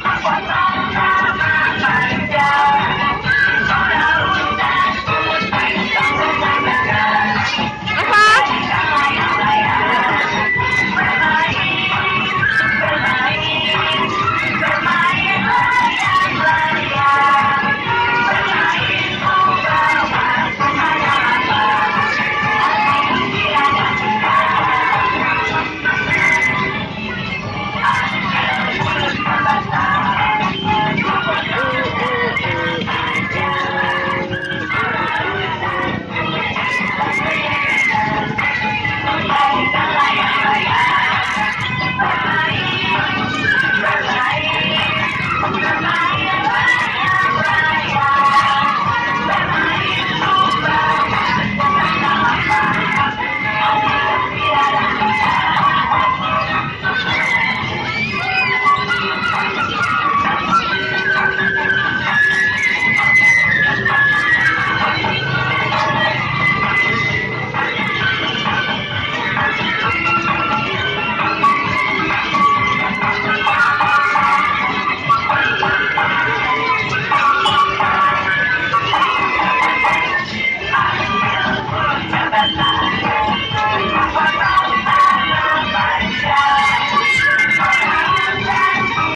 打团呐！